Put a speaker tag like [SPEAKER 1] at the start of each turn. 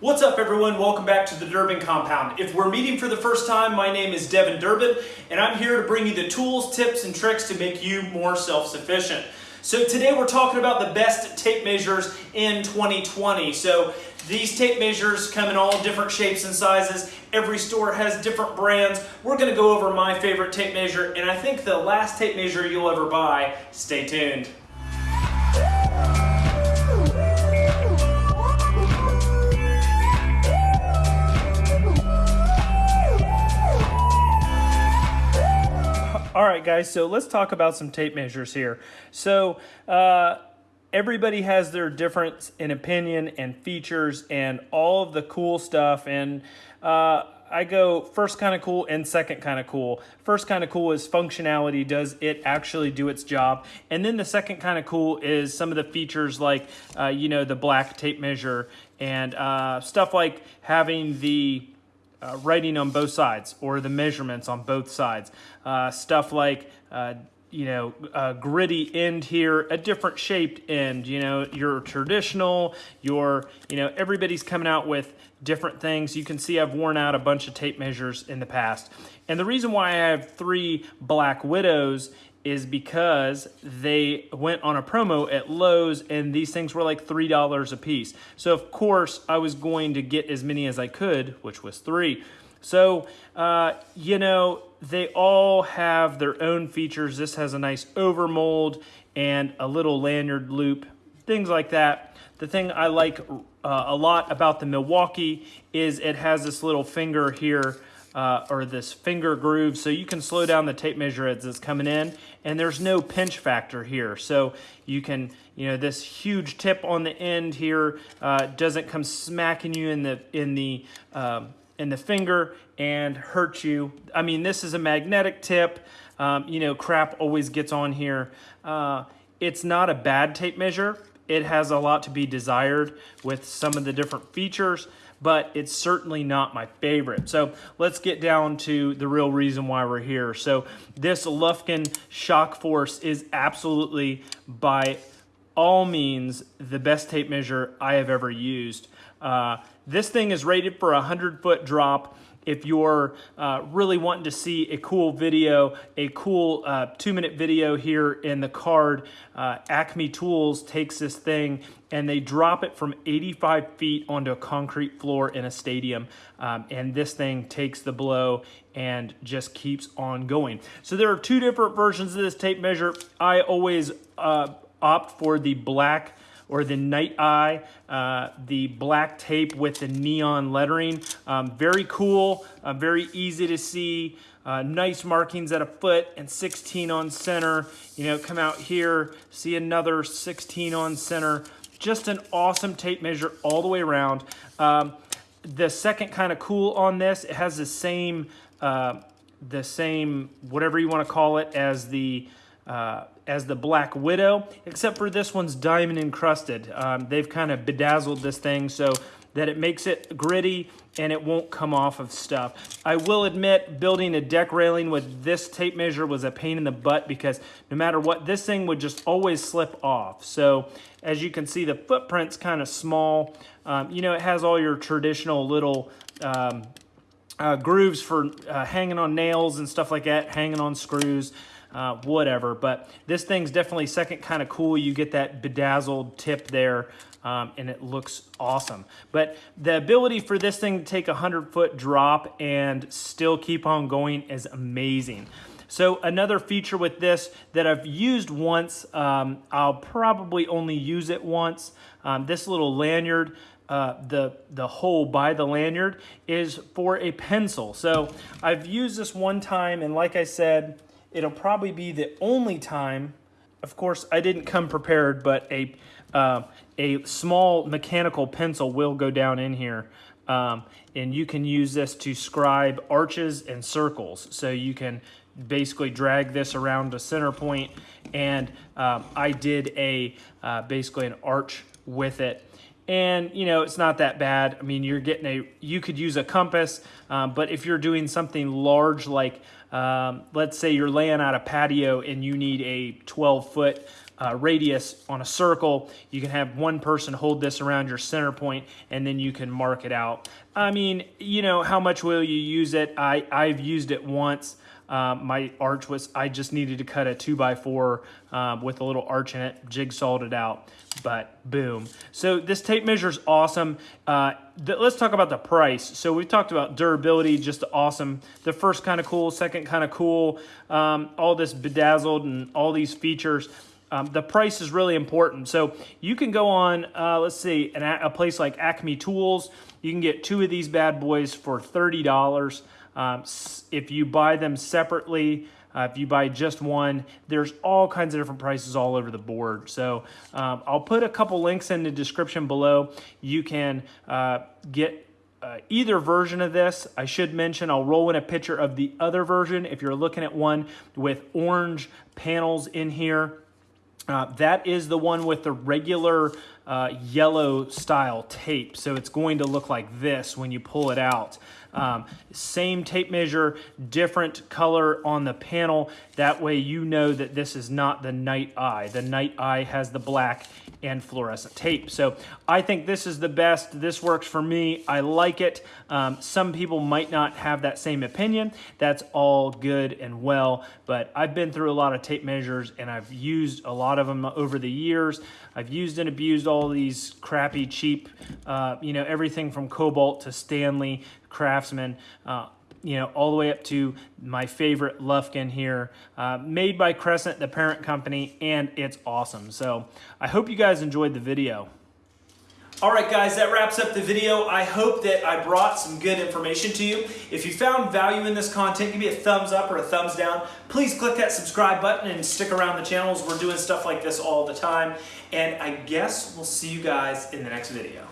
[SPEAKER 1] What's up everyone? Welcome back to the Durbin Compound. If we're meeting for the first time, my name is Devin Durbin and I'm here to bring you the tools, tips, and tricks to make you more self-sufficient. So today we're talking about the best tape measures in 2020. So these tape measures come in all different shapes and sizes. Every store has different brands. We're gonna go over my favorite tape measure and I think the last tape measure you'll ever buy. Stay tuned. Right, guys, so let's talk about some tape measures here. So, uh, everybody has their difference in opinion and features and all of the cool stuff. And uh, I go first kind of cool and second kind of cool. First kind of cool is functionality. Does it actually do its job? And then the second kind of cool is some of the features like, uh, you know, the black tape measure and uh, stuff like having the uh, writing on both sides or the measurements on both sides. Uh, stuff like, uh, you know, a gritty end here, a different shaped end, you know, your traditional, your, you know, everybody's coming out with different things. You can see I've worn out a bunch of tape measures in the past. And the reason why I have three Black Widows is because they went on a promo at Lowe's and these things were like $3 a piece. So of course I was going to get as many as I could, which was three. So, uh, you know, they all have their own features. This has a nice overmold and a little lanyard loop, things like that. The thing I like uh, a lot about the Milwaukee is it has this little finger here uh, or this finger groove. So you can slow down the tape measure as it's coming in. And there's no pinch factor here. So you can you know this huge tip on the end here uh, doesn't come smacking you in the in the um, in the finger and hurt you. I mean this is a magnetic tip. Um, you know crap always gets on here. Uh, it's not a bad tape measure. It has a lot to be desired with some of the different features but it's certainly not my favorite. So let's get down to the real reason why we're here. So this Lufkin Shock Force is absolutely by all means the best tape measure I have ever used. Uh, this thing is rated for a 100 foot drop if you're uh, really wanting to see a cool video, a cool uh, two minute video here in the card, uh, Acme Tools takes this thing and they drop it from 85 feet onto a concrete floor in a stadium. Um, and this thing takes the blow and just keeps on going. So there are two different versions of this tape measure. I always uh, opt for the black or the Nite Eye, uh, the black tape with the neon lettering. Um, very cool, uh, very easy to see. Uh, nice markings at a foot and 16 on center. You know, come out here, see another 16 on center. Just an awesome tape measure all the way around. Um, the second kind of cool on this, it has the same, uh, the same, whatever you want to call it, as the uh, as the Black Widow, except for this one's diamond encrusted. Um, they've kind of bedazzled this thing so that it makes it gritty and it won't come off of stuff. I will admit building a deck railing with this tape measure was a pain in the butt because no matter what, this thing would just always slip off. So as you can see, the footprint's kind of small. Um, you know, it has all your traditional little um, uh, grooves for uh, hanging on nails and stuff like that, hanging on screws uh, whatever. But this thing's definitely second kind of cool. You get that bedazzled tip there. Um, and it looks awesome. But the ability for this thing to take a 100 foot drop and still keep on going is amazing. So another feature with this that I've used once, um, I'll probably only use it once. Um, this little lanyard, uh, the, the hole by the lanyard is for a pencil. So I've used this one time and like I said, It'll probably be the only time, of course, I didn't come prepared, but a, uh, a small mechanical pencil will go down in here. Um, and you can use this to scribe arches and circles. So you can basically drag this around a center point and um, I did a uh, basically an arch with it and you know it's not that bad I mean you're getting a you could use a compass um, but if you're doing something large like um, let's say you're laying out a patio and you need a 12 foot uh, radius on a circle. You can have one person hold this around your center point and then you can mark it out. I mean, you know, how much will you use it? I, I've used it once. Um, my arch was, I just needed to cut a two by four um, with a little arch in it, jigsawed it out, but boom. So this tape measure is awesome. Uh, let's talk about the price. So we talked about durability, just awesome. The first kind of cool, second kind of cool, um, all this bedazzled and all these features. Um, the price is really important. So you can go on, uh, let's see, an, a place like Acme Tools. You can get two of these bad boys for $30. Um, if you buy them separately, uh, if you buy just one, there's all kinds of different prices all over the board. So um, I'll put a couple links in the description below. You can uh, get uh, either version of this. I should mention I'll roll in a picture of the other version if you're looking at one with orange panels in here. Uh, that is the one with the regular uh, yellow style tape. So it's going to look like this when you pull it out. Um, same tape measure, different color on the panel. That way you know that this is not the Nite Eye. The Nite Eye has the black and fluorescent tape. So I think this is the best. This works for me. I like it. Um, some people might not have that same opinion. That's all good and well, but I've been through a lot of tape measures and I've used a lot of them over the years. I've used and abused all these crappy, cheap, uh, you know, everything from Kobalt to Stanley, Craftsman, uh, you know, all the way up to my favorite Lufkin here, uh, made by Crescent, the parent company, and it's awesome. So I hope you guys enjoyed the video. All right, guys, that wraps up the video. I hope that I brought some good information to you. If you found value in this content, give me a thumbs up or a thumbs down. Please click that subscribe button and stick around the channels. We're doing stuff like this all the time. And I guess we'll see you guys in the next video.